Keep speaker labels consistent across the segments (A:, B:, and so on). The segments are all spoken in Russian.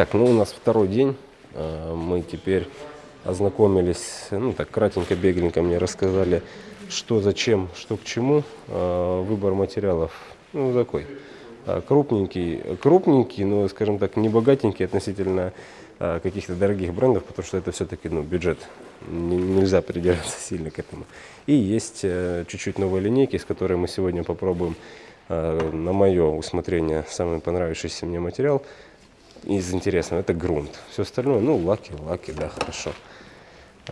A: Так, ну у нас второй день. А, Мы теперь ознакомились, ну так кратенько, бегленько мне рассказали, что зачем, что к чему. А, Выбор материалов, ну такой, а, крупненький, крупненький, но, скажем так, не богатенький относительно каких-то дорогих брендов, потому что это все-таки ну, бюджет, нельзя придираться сильно к этому. И есть э, чуть-чуть новые линейки, с которой мы сегодня попробуем на мое усмотрение самый понравившийся мне материал из интересного это грунт. Все остальное, ну, лаки, лаки, да, хорошо.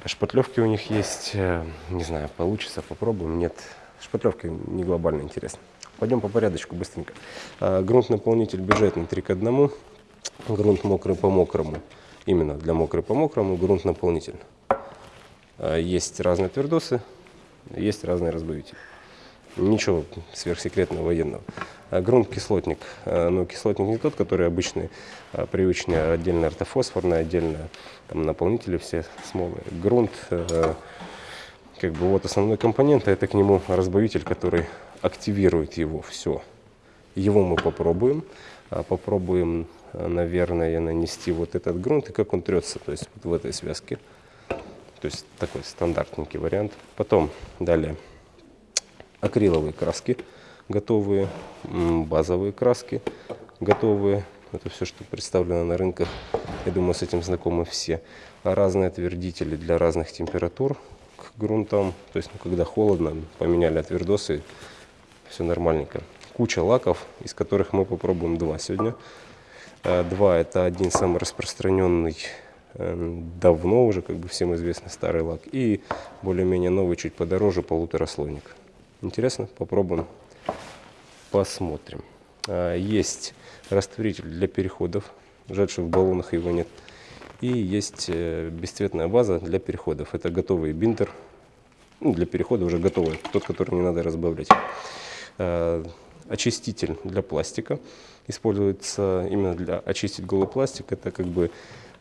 A: Шпатлевки у них есть, э, не знаю, получится, попробуем. Нет, шпатлевки не глобально интересны. Пойдем по порядочку быстренько. А, Грунт-наполнитель бюджетный 3 к 1. Грунт мокрый по мокрому. Именно для мокрый по мокрому грунт-наполнитель. А, Есть разные твердосы, есть разные разбавители. Ничего сверхсекретного военного. А Грунт-кислотник. А, Но кислотник не тот, который обычный, а привычный, а отдельно ортофосфорный, отдельно там, наполнители все смолы. Грунт, э, как бы вот основной компонент, а это к нему разбавитель, который активирует его все. Его мы попробуем. А, Попробуем, а, наверное, нанести вот этот грунт и как он трется, то есть вот в этой связке. То есть такой стандартненький вариант. Потом далее акриловые краски готовые, базовые краски готовые. Это все, что представлено на рынках. Я думаю, с этим знакомы все. А разные отвердители для разных температур к грунтам. То есть, ну, когда холодно, поменяли отвердосы, все нормальненько. Куча лаков, из которых мы попробуем два сегодня. А, Два – это один самый распространенный, э, давно уже, как бы всем известный старый лак, и более-менее новый, чуть подороже, полутораслойник. Интересно? Попробуем, посмотрим. А, Есть растворитель для переходов, жаль, что в баллонах его нет. И есть э, бесцветная база для переходов. Это готовый бинтер, ну, для перехода уже готовый, тот, который не надо разбавлять. Э, Очиститель для пластика используется именно для очистить голый пластик. Это как бы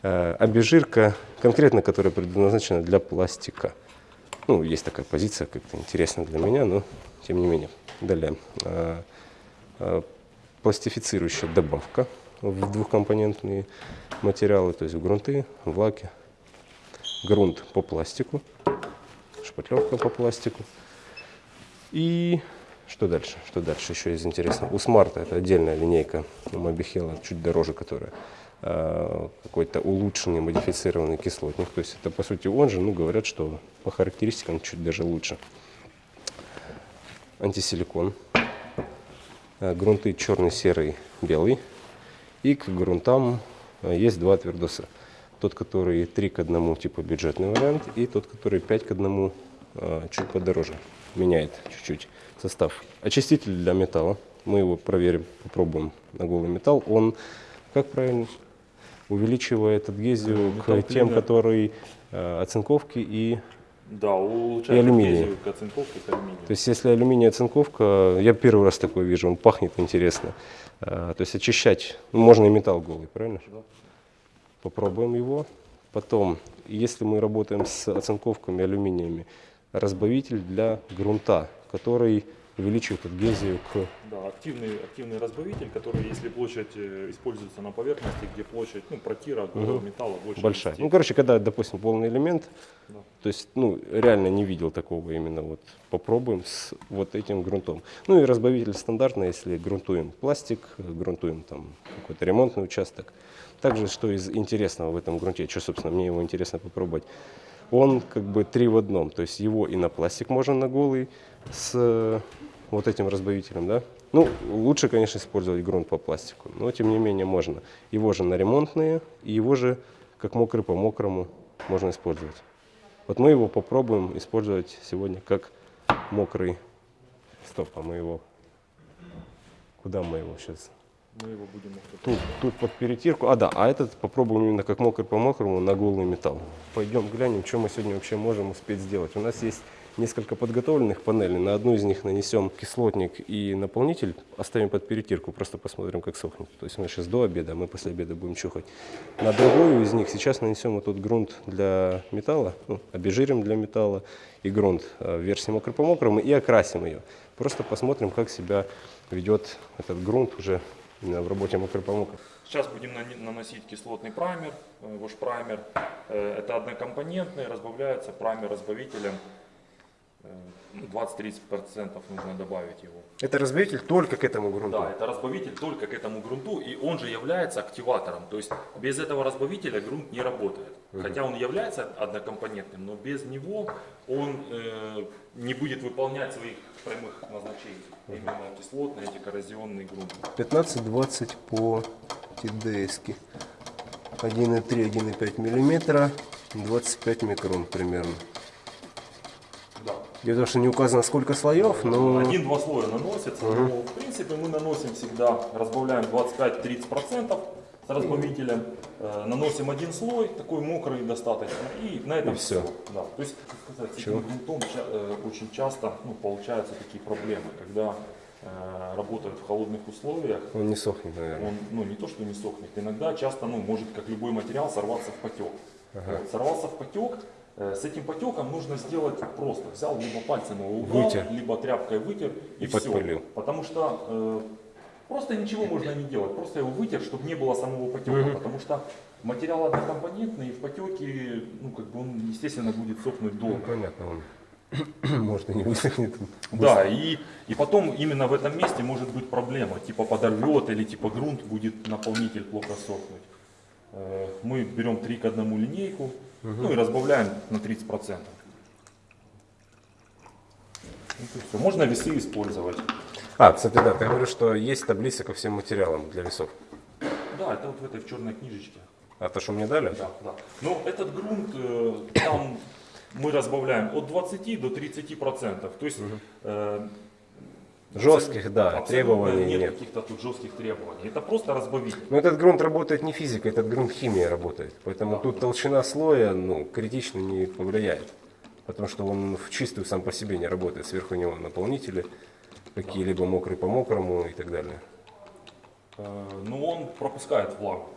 A: э, обезжирка, конкретно которая предназначена для пластика. Ну, есть такая позиция, как-то интересно для меня, но тем не менее. Далее. э, э, Пластифицирующая добавка в двухкомпонентные материалы, то есть в грунты, в лаки. Грунт по пластику, шпатлевка по пластику. И что дальше? Что дальше еще из интересного? У Смарта это отдельная линейка у Мобихела, чуть дороже, которая какой-то улучшенный, модифицированный кислотник. То есть это по сути он же, ну говорят, что по характеристикам чуть даже лучше. Антисиликон. Э, Грунты черный, серый, белый. И к грунтам э, есть два твердоса. Тот, который 3 к 1, типа бюджетный вариант, и тот, который 5 к 1, э, чуть подороже. Меняет чуть-чуть состав. Очиститель для металла. Мы его проверим, попробуем на голый металл. Он, как правильно, увеличивает адгезию к тем, которые э, оцинковки и
B: Да, улучшает
A: И алюминий.
B: адгезию к оцинковке к алюминию.
A: То есть если алюминий оцинковка, я первый раз такое вижу, он пахнет интересно. А, То есть очищать, ну, можно и металл голый, правильно?
B: Да.
A: Попробуем его. Потом, если мы работаем с оцинковками алюминиями, разбавитель для грунта, который увеличивает адгезию к...
B: Да, активный, активный разбавитель, который, если площадь э, используется на поверхности, где площадь ну, протира голого металла больше
A: большая.
B: 10.
A: Ну, короче, когда, допустим, полный элемент,
B: Да.
A: то есть, ну, реально не видел такого именно вот. Попробуем с вот этим грунтом. Ну и разбавитель стандартный, если грунтуем пластик, грунтуем там какой-то ремонтный участок. Также, что из интересного в этом грунте, что, собственно, мне его интересно попробовать, он как бы три в одном, то есть его и на пластик можно на голый с э, вот этим разбавителем, да. Ну, лучше, конечно, использовать грунт по пластику, но тем не менее можно. Его же на ремонтные, и его же как мокрый по мокрому можно использовать. Вот мы его попробуем использовать сегодня как мокрый. Стоп, а мы его... Куда мы его сейчас?
B: Мы его будем
A: Тут, тут под перетирку. А, да, а этот попробуем именно как мокрый по мокрому на голый металл. Пойдем глянем, что мы сегодня вообще можем успеть сделать. У нас есть несколько подготовленных панелей. На одну из них нанесем кислотник и наполнитель, оставим под перетирку, просто посмотрим, как сохнет. То есть у нас сейчас до обеда, а мы после обеда будем чухать. На другую из них сейчас нанесем вот тут грунт для металла, ну, обезжирим для металла и грунт э, в версии мокрый по и окрасим ее. Просто посмотрим, как себя ведет этот грунт уже в работе мокрый помог.
B: Сейчас будем наносить кислотный праймер, э, ваш праймер. Э, Это однокомпонентный, разбавляется праймер разбавителем. Э, ну, 20-30% нужно добавить его.
A: Это разбавитель только к этому грунту.
B: Да, это разбавитель только к этому грунту, и он же является активатором. То есть без этого разбавителя грунт не работает. Хотя он является однокомпонентным, но без него он э, не будет выполнять своих прямых назначений. Именно кислотный, антикоррозионный грунт.
A: 15-20 по ТДС. 1,3, 1,5 миллиметра, 25 микрон примерно. Дело в том, что не указано сколько слоев, но
B: Один-два слоя наносится, но в принципе мы наносим всегда, разбавляем 25-30% с разбавителем, э, наносим один слой, такой мокрый достаточно, и на этом
A: И всё.
B: все. Да. То есть, как сказать, грунтом э, очень часто ну, получаются такие проблемы, когда э, работают в холодных условиях,
A: он не сохнет, наверное.
B: он ну, не то что не сохнет, иногда часто ну, может, как любой материал, сорваться в потек. Вот, сорвался в потек, с этим потеком нужно сделать просто. Взял либо пальцем его убрал,
A: Вытер.
B: либо тряпкой вытер и,
A: И
B: все.
A: подпылил.
B: Потому что э, просто ничего можно не делать, просто его вытер, чтобы не было самого потека. Потому что материал однокомпонентный, и в потеке, ну как бы он, естественно, будет сохнуть
A: Ну,
B: долго.
A: понятно, он может и не высохнет.
B: Да, и, и потом именно в этом месте может быть проблема, типа подорвет или типа грунт будет наполнитель плохо сохнуть. Э, Мы берем 3 к 1 линейку, ну и разбавляем на 30%. Вот и всё. Можно весы использовать.
A: А, кстати, да, ты говоришь, что есть таблица ко всем материалам для весов.
B: Да, это вот в этой в черной книжечке.
A: А то, что мне дали?
B: Да, да. Но этот грунт, э, там мы разбавляем от 20 до 30%. То есть э,
A: Жестких, да, требований
B: нет.
A: нет.
B: каких-то тут жестких требований. Это просто разбавитель.
A: Но этот грунт работает не физикой, этот грунт химией работает. Поэтому тут толщина слоя ну, критично не повлияет. Потому что он в чистую сам по себе не работает. Сверху него наполнители, какие-либо мокрый по мокрому и так далее.
B: Э, Но он пропускает влагу.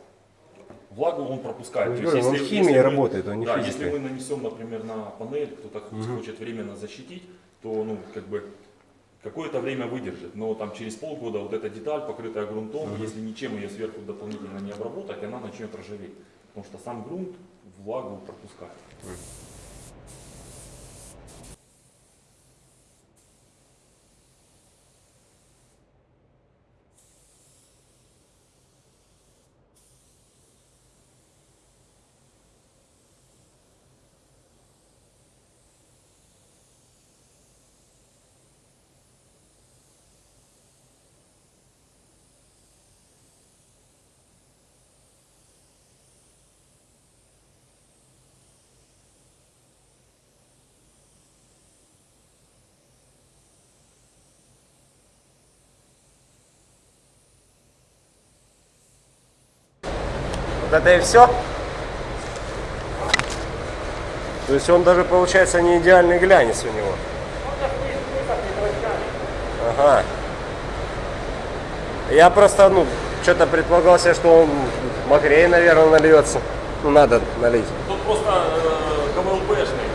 B: Влагу он пропускает.
A: Ну,
B: То есть,
A: он химией работает, он не
B: да,
A: физикой.
B: если мы нанесем, например, на панель, кто-то хочет временно защитить, то ну, как бы какое-то время выдержит. Но там через полгода вот эта деталь, покрытая грунтом, если ничем ее сверху дополнительно не обработать, она начнет ржаветь. Потому что сам грунт влагу пропускает.
A: Вот это и все? То есть он даже получается не идеальный глянец у него. Ага. Я просто, ну, что-то предполагал себе, что он мокрее, наверное, нальется. Ну, надо налить.
B: Тут просто э, КВЛБшный,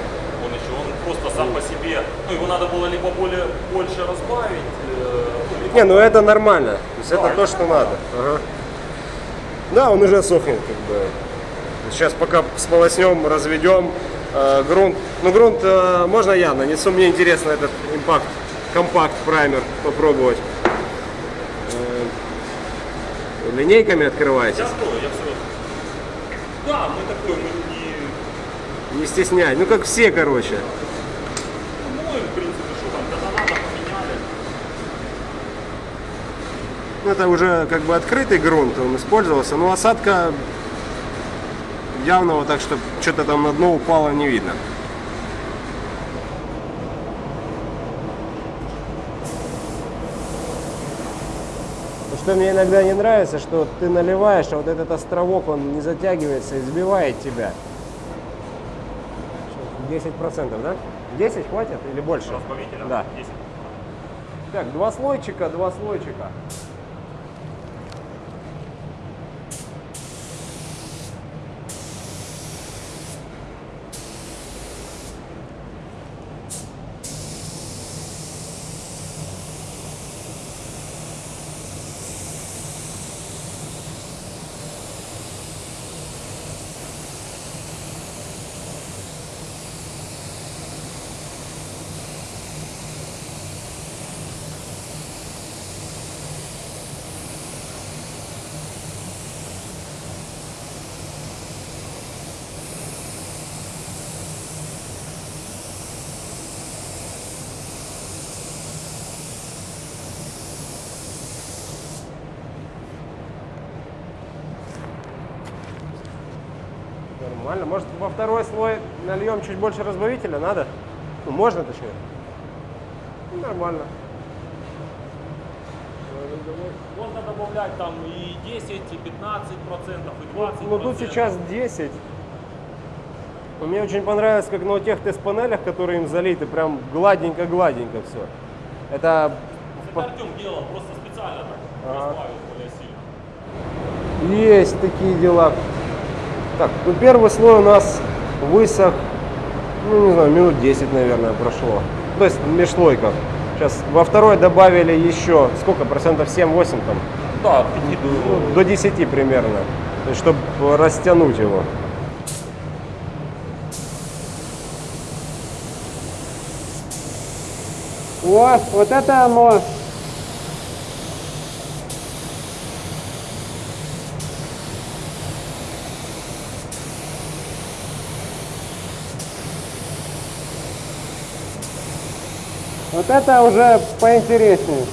B: он еще, он просто сам по себе, ну его надо было либо более, больше разбавить, э, ну, либо
A: Не, ну это нормально. То есть это
B: Да,
A: то, что надо. Ага. Да, он уже сохнет, как бы. Сейчас пока сполоснем, разведем э, грунт. Ну, грунт э, можно я нанесу. Мне интересно этот импакт, компакт праймер попробовать. Э, линейками открываетесь.
B: Я что, я все. Да, мы такой, мы не.
A: Не стесняй. Ну, как все, короче.
B: Ну, в принципе, что там, когда надо, поменяли.
A: Ну, Это уже как бы открытый грунт, он использовался, но осадка явного, так что что-то там на дно упало, не видно. Что мне иногда не нравится, что ты наливаешь, а вот этот островок, он не затягивается и сбивает тебя. 10%, да? 10 хватит или больше? Да.
B: 10.
A: Так, два слойчика, два слойчика. Нормально. Может, во второй слой нальем чуть больше разбавителя? Надо? Ну, можно, точнее. Ну, Нормально.
B: Можно добавлять там и 10, и 15 процентов, и 20
A: Ну, тут сейчас 10. Мне очень понравилось, как на тех тест-панелях, которые им залиты, прям гладенько-гладенько все. Это
B: Это Артем делал, просто специально так более сильно.
A: Есть такие дела. Так, ну первый слой у нас высох, ну не знаю, минут 10, наверное, прошло. То есть в межслойках. Сейчас во второй добавили еще, сколько, процентов 7-8 там?
B: Да, 5
A: Ну, до 10 примерно. То есть, чтобы растянуть его.
C: Вот, вот это оно. Вот это уже поинтереснее.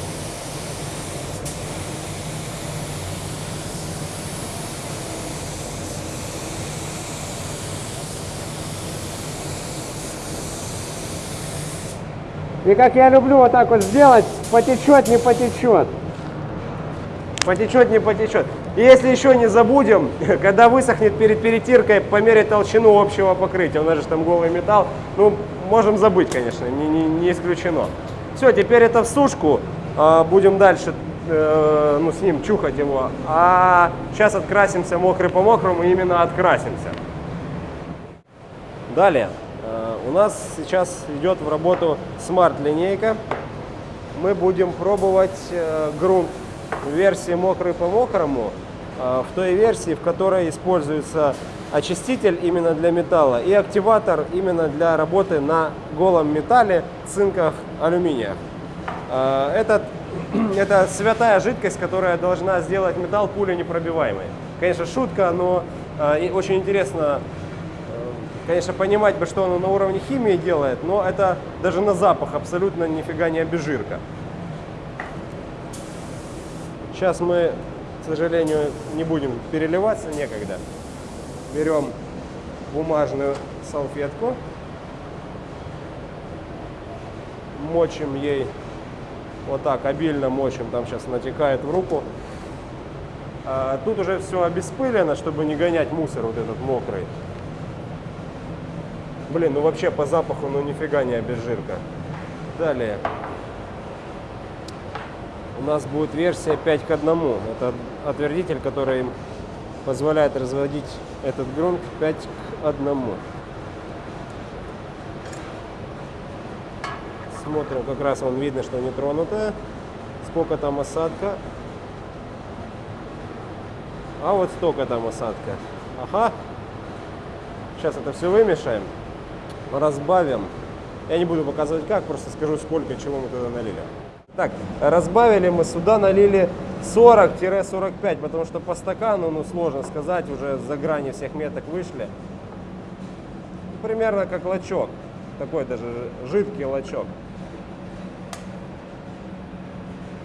C: И как я люблю вот так вот сделать, потечет, не потечет.
A: Потечет, не потечет. И если еще не забудем, когда высохнет перед перетиркой, померить толщину общего покрытия. У нас же там голый металл. Ну, можем забыть, конечно, не, не, не исключено. Все, теперь это в сушку. А, Будем дальше э, ну, с ним чухать его. А сейчас открасимся мокрый по мокрому, именно открасимся. Далее. э, У нас сейчас идет в работу смарт-линейка. Мы будем пробовать э, грунт в версии мокрый по мокрому, в той версии, в которой используется очиститель именно для металла и активатор именно для работы на голом металле, цинках, алюминиях. Э, Этот, это святая жидкость, которая должна сделать металл пуленепробиваемый. Конечно, шутка, но э, очень интересно конечно, понимать бы, что оно на уровне химии делает, но это даже на запах абсолютно нифига не обезжирка. Сейчас мы, к сожалению, не будем переливаться, некогда. Берем бумажную салфетку, мочим ей, вот так обильно мочим, там сейчас натекает в руку. А тут уже все обеспылено, чтобы не гонять мусор вот этот мокрый. Блин, ну вообще по запаху, ну нифига не обезжирка. Далее. У нас будет версия 5 к 1. Это отвердитель, который позволяет разводить этот грунт 5 к 1. Смотрим, как раз вон видно, что не тронутая. Сколько там осадка. А вот столько там осадка. Ага. Сейчас это все вымешаем разбавим. Я не буду показывать как, просто скажу сколько, чего мы туда налили. Так, разбавили мы сюда, налили 40-45, потому что по стакану, ну сложно сказать, уже за грани всех меток вышли. Примерно как лачок, такой даже жидкий лачок.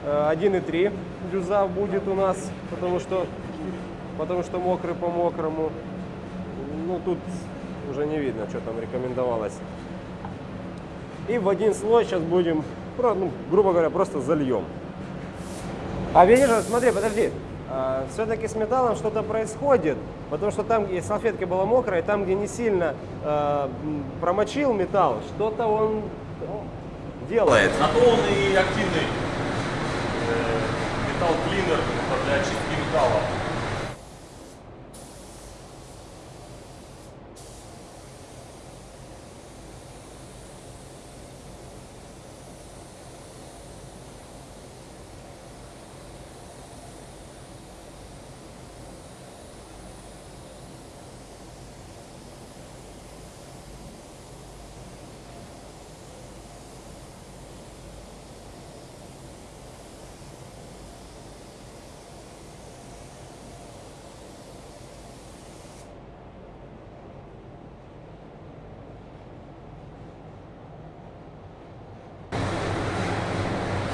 A: Э, 1,3 дюза будет у нас, потому что, потому что мокрый по мокрому. Ну тут уже не видно, что там рекомендовалось. И в один слой сейчас будем, ну, грубо говоря, просто зальем. А видишь, смотри, подожди. все-таки с металлом что-то происходит, потому что там, где салфетка была мокрая, там, где не сильно м, промочил металл, что-то он делает.
B: На то он и активный э, металл-клинер для очистки металла.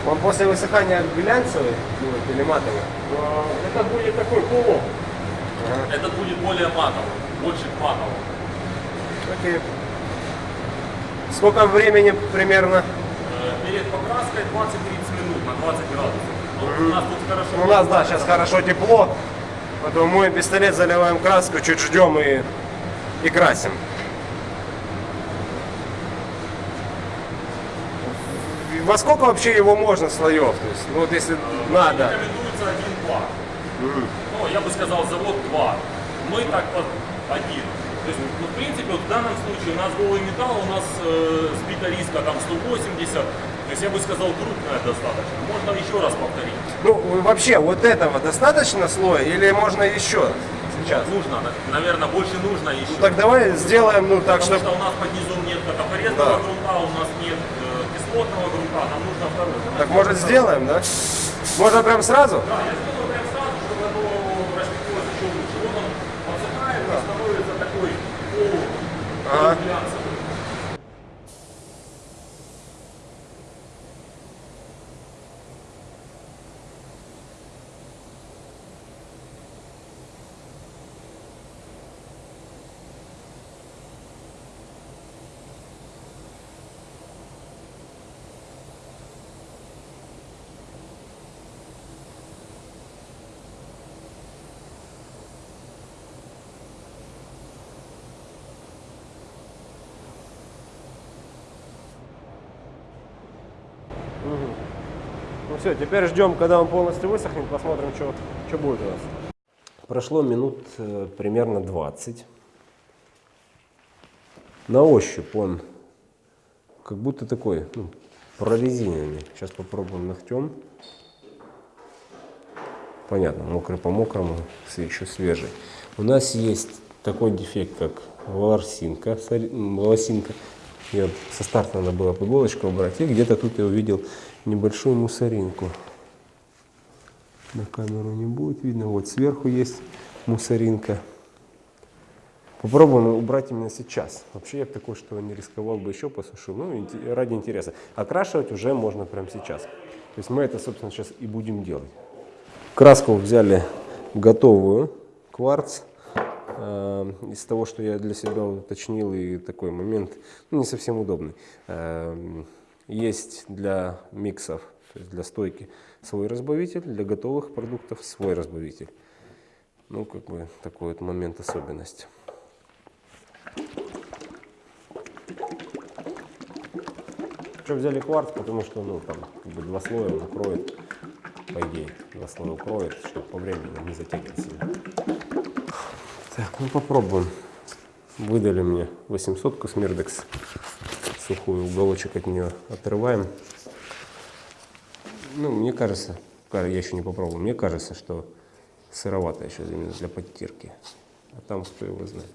A: Он после высыхания глянцевый будет или матовый?
B: Это будет такой полу. Этот будет более матовый, больше к матовому.
A: Окей. Сколько времени примерно?
B: Э, Перед покраской 20-30 минут на 20 градусов. Ну, У нас тут хорошо.
A: У нас, да, сейчас хорошо тепло. Поэтому мы пистолет заливаем краску, чуть ждем и, и красим. Во сколько вообще его можно слоев? То есть, ну вот если надо.
B: Рекомендуется один-два. Ну, я бы сказал, завод два. Мы так вот один. То есть, ну, в принципе, вот в данном случае у нас голый металл, у нас э, сбита риска там 180. То есть я бы сказал, крупная достаточно. Можно еще раз повторить.
A: Ну вообще вот этого достаточно слоя или можно еще сейчас?
B: Нужно, наверное, больше нужно еще.
A: Ну, так давай сделаем, ну так,
B: Потому
A: чтобы...
B: что у нас под низом нет катафорезного
A: Да.
B: грунта, у нас нет кислотного грунта, нам нужно второй.
A: Так может сделаем, да? Можно прям сразу?
B: Да, я сделаю прям сразу, чтобы оно растеклось еще лучше. Вот он подсыхает и становится такой полу,
A: Ага. Ну все, теперь ждем, когда он полностью высохнет, посмотрим, что, что будет у нас. Прошло минут э, примерно 20. На ощупь он как будто такой, ну, прорезиненный. Сейчас попробуем ногтем. Понятно, мокрый по мокрому, еще свежий. У нас есть такой дефект, как волосинка. волосинка. Ее со старта надо было по иголочку убрать. И где-то тут я увидел небольшую мусоринку. На камеру не будет видно. Вот сверху есть мусоринка. Попробуем убрать именно сейчас. Вообще я бы такой, что не рисковал бы еще посушил. Ну, ради интереса. Окрашивать уже можно прямо сейчас. То есть мы это, собственно, сейчас и будем делать. Краску взяли готовую, кварц. Э, Из того, что я для себя уточнил, и такой момент ну, не совсем удобный. Эм, Есть для миксов, то есть для стойки свой разбавитель, для готовых продуктов свой разбавитель. Ну, как бы такой вот момент особенность. Что взяли кварц, потому что ну, там как бы два слоя он укроет, по идее, два слоя укроет, чтобы по времени не затягивать сильно. Так, ну попробуем. Выдали мне 800 Смирдекс. Сухой уголочек от нее отрываем. Ну, мне кажется, ка- я еще не попробовал, мне кажется, что сыровато еще именно для подтирки. А там кто его знает.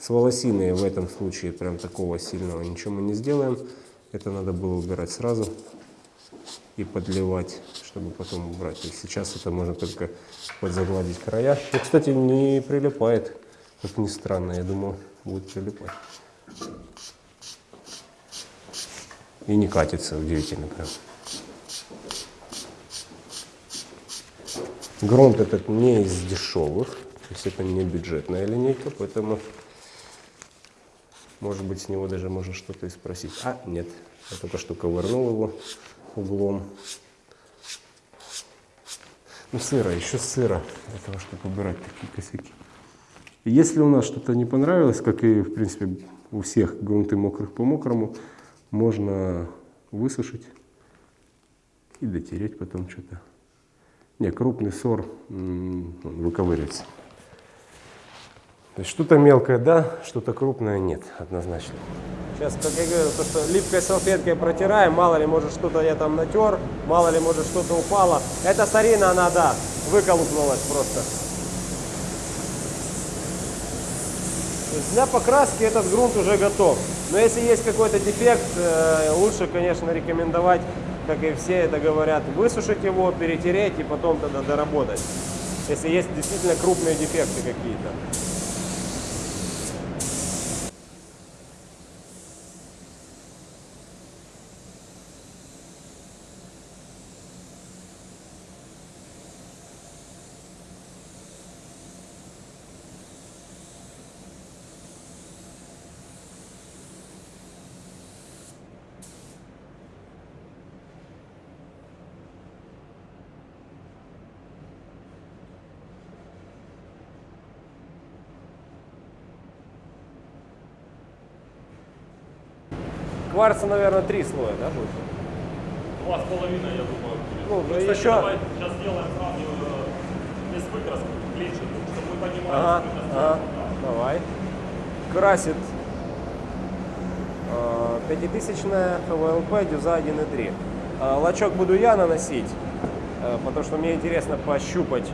A: С волосиной в этом случае прям такого сильного ничего мы не сделаем. Это надо было убирать сразу и подливать, чтобы потом убрать. Есть сейчас это можно только подзагладить края. И, кстати, не прилипает, как ни странно. Я думал, будет прилипать. И не катится, удивительно прям. Грунт этот не из дешевых, то есть это не бюджетная линейка, поэтому, может быть, с него даже можно что-то и спросить. А, нет, я только что ковырнул его углом. Ну, сыро, еще сыро для того, чтобы убирать такие косяки. Если у нас что-то не понравилось, как и, в принципе, у всех грунты мокрых по мокрому, можно высушить и дотереть потом что-то. Не, крупный сор он выковыривается. То есть что-то мелкое да, что-то крупное нет, однозначно. Сейчас, как я говорю, то, что липкой салфеткой протираем, мало ли, может, что-то я там натер, мало ли, может, что-то упало. Эта сарина, она, да, выколупнулась просто. Для покраски этот грунт уже готов. Но если есть какой-то дефект, э, лучше, конечно, рекомендовать, как и все это говорят, высушить его, перетереть и потом тогда доработать. Если есть действительно крупные дефекты какие-то. Кварца, наверное, три слоя, да, будет?
B: Два с половиной, я думаю, будет.
A: Ну,
B: Мы, кстати,
A: еще-
B: давай сейчас сделаем сразу э, без выкраски, клинчик, чтобы мы понимали,
A: Ага,
B: сколько
A: ага,
B: стоит.
A: давай. Красит э, пятитысячная ХВЛП дюза 1.3. Э, лачок буду я наносить, потому что мне интересно пощупать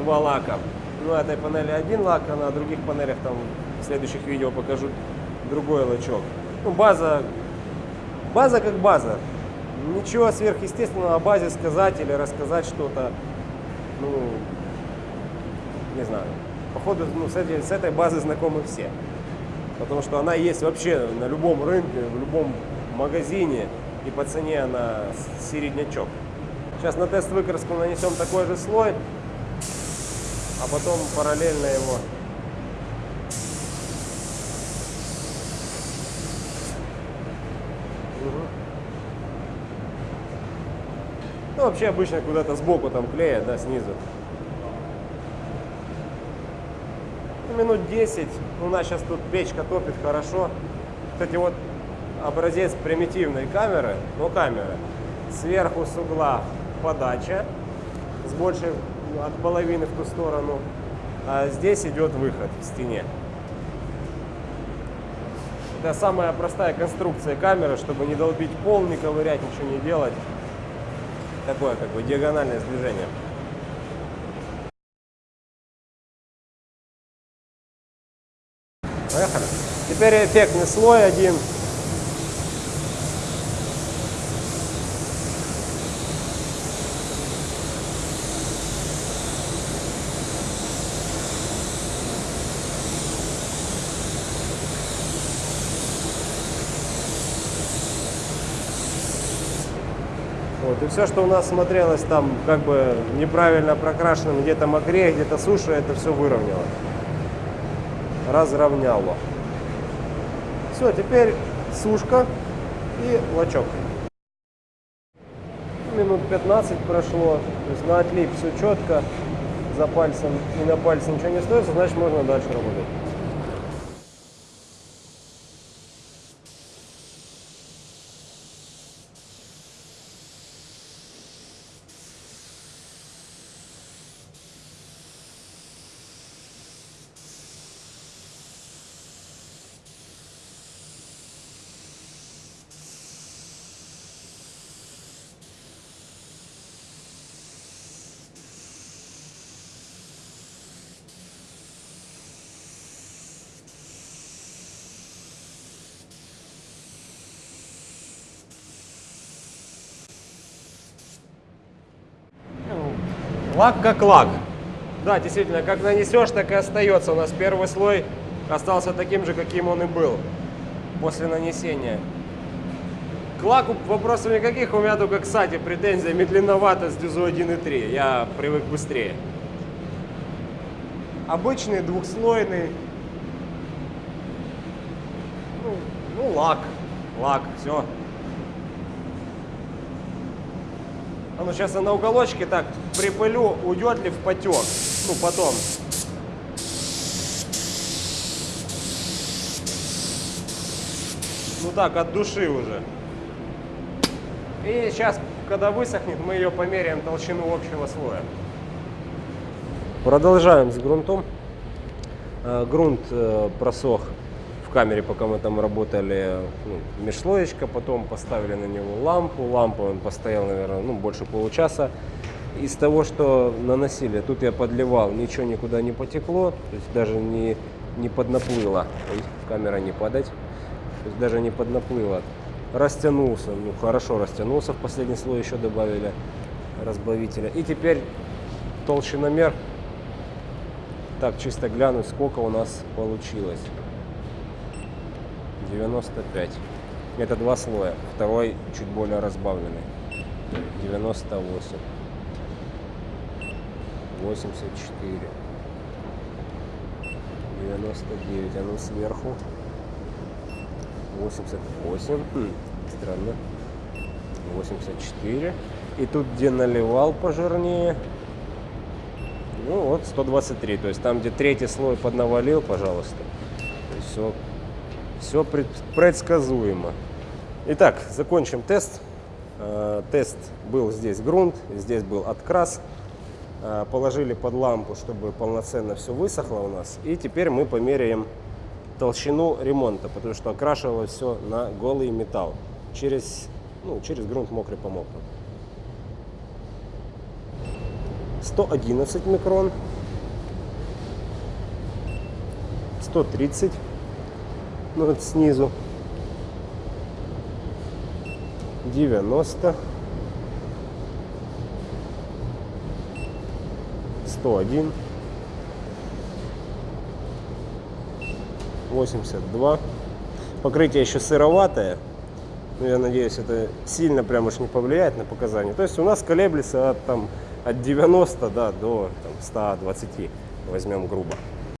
A: два лака. Ну, этой панели один лак, а на других панелях там в следующих видео покажу другой лачок. Ну, база, база как база. Ничего сверхъестественного о базе сказать или рассказать что-то, ну, не знаю. Походу, ну, с, этой, с этой базы знакомы все. Потому что она есть вообще на любом рынке, в любом магазине. И по цене она середнячок. Сейчас на тест выкраску нанесем такой же слой, а потом параллельно его Ну, вообще обычно куда-то сбоку там клеят, да, снизу. Ну, минут 10. У нас сейчас тут печка топит хорошо. Кстати, вот образец примитивной камеры, но камеры. Сверху с угла подача, с большей от половины в ту сторону. А здесь идет выход в стене. Это самая простая конструкция камеры, чтобы не долбить пол, не ковырять, ничего не делать. Такое как бы диагональное сближение. Поехали. Теперь эффектный слой один. И все, что у нас смотрелось там как бы неправильно прокрашенным, где-то мокрее, где-то суше, это все выровняло. Разровняло. Все, теперь сушка и лачок. Минут 15 прошло, то есть на отлип все четко, за пальцем и на пальце ничего не остается, значит можно дальше работать. Лак как лак. Да, действительно, как нанесешь, так и остается. У нас первый слой остался таким же, каким он и был после нанесения. К лаку вопросов никаких, у меня только к сати претензия медленновато с дюзу 1.3. Я привык быстрее. Обычный двухслойный. Ну, ну лак. Лак, все. А ну сейчас я на уголочке так припылю, уйдет ли в потек. Ну потом. Ну так, от души уже. И сейчас, когда высохнет, мы ее померяем толщину общего слоя. Продолжаем с грунтом. Э, Грунт э, просох камере, пока мы там работали, ну, межслоечка, потом поставили на него лампу. Лампу он постоял, наверное, ну, больше получаса. Из того, что наносили, тут я подливал, ничего никуда не потекло, то есть даже не, не поднаплыло. Ой, камера не падать. То есть даже не поднаплыло. Растянулся, ну хорошо растянулся, в последний слой еще добавили разбавителя. И теперь толщиномер. Так, чисто глянуть, сколько у нас получилось. 95. Это два слоя. Второй чуть более разбавленный. 98. 84. 99. А ну сверху. 88. Хм, странно. 84. И тут, где наливал пожирнее, ну вот 123. То есть там, где третий слой поднавалил, пожалуйста. То есть все, Все предсказуемо. Итак, закончим тест. Э, Тест был здесь грунт, здесь был открас. Э, Положили под лампу, чтобы полноценно все высохло у нас. И теперь мы померяем толщину ремонта, потому что окрашивалось все на голый металл. Через, ну, через грунт мокрый по мокрому. 111 микрон. 130 ну вот снизу. 90 101 82 покрытие еще сыроватое. Но я надеюсь это сильно прям уж не повлияет на показания. То есть у нас колеблется от там от 90 да, до там, 120 возьмем грубо